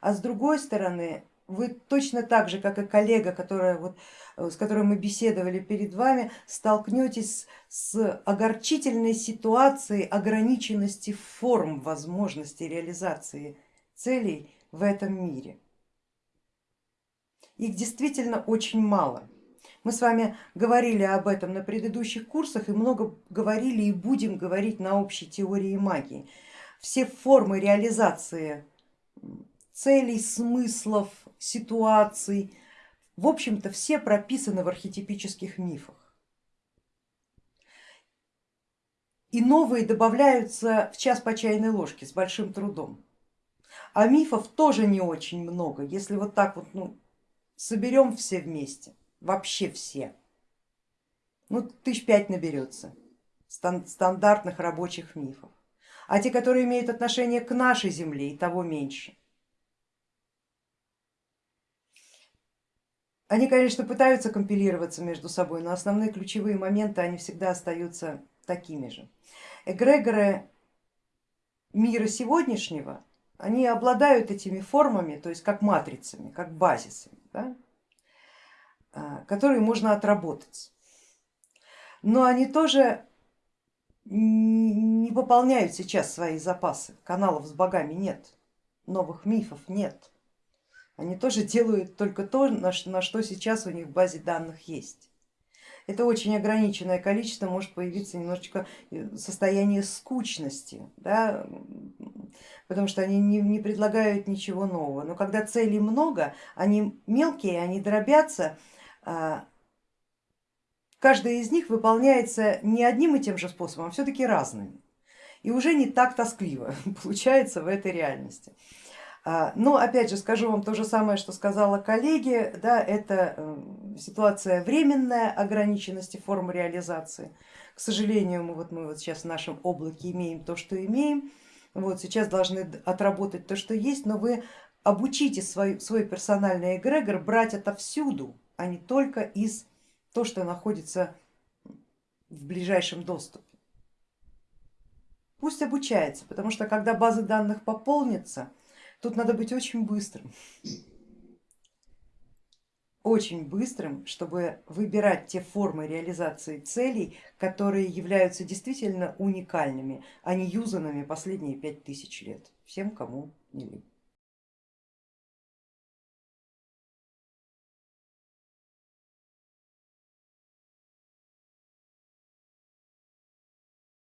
а с другой стороны вы точно так же, как и коллега, которая, вот, с которой мы беседовали перед вами, столкнетесь с огорчительной ситуацией ограниченности форм возможности реализации целей в этом мире. Их действительно очень мало. Мы с вами говорили об этом на предыдущих курсах и много говорили и будем говорить на общей теории магии. Все формы реализации целей, смыслов, ситуаций, в общем-то все прописаны в архетипических мифах. И новые добавляются в час по чайной ложке с большим трудом. А мифов тоже не очень много, если вот так вот ну, соберем все вместе, вообще все, ну тысяч пять наберется стандартных рабочих мифов. А те, которые имеют отношение к нашей земле, и того меньше. Они, конечно, пытаются компилироваться между собой, но основные ключевые моменты, они всегда остаются такими же. Эгрегоры мира сегодняшнего, они обладают этими формами, то есть как матрицами, как базисами, да, а, которые можно отработать. Но они тоже не пополняют сейчас свои запасы, каналов с богами нет, новых мифов нет. Они тоже делают только то, на что сейчас у них в базе данных есть. Это очень ограниченное количество, может появиться немножечко э, состояние скучности, да, потому что они не, не предлагают ничего нового. Но когда целей много, они мелкие, они дробятся, а, каждая из них выполняется не одним и тем же способом, а все-таки разными. И уже не так тоскливо получается в этой реальности. А, но опять же скажу вам то же самое, что сказала коллеги, да, это эм, ситуация временная ограниченности формы реализации. К сожалению, мы вот, мы вот сейчас в нашем облаке имеем то, что имеем, вот сейчас должны отработать то, что есть, но вы обучите свой, свой персональный эгрегор брать отовсюду, а не только из то, что находится в ближайшем доступе. Пусть обучается, потому что когда базы данных пополнится, Тут надо быть очень быстрым, очень быстрым, чтобы выбирать те формы реализации целей, которые являются действительно уникальными, а не юзанными последние пять тысяч лет, всем, кому не лень.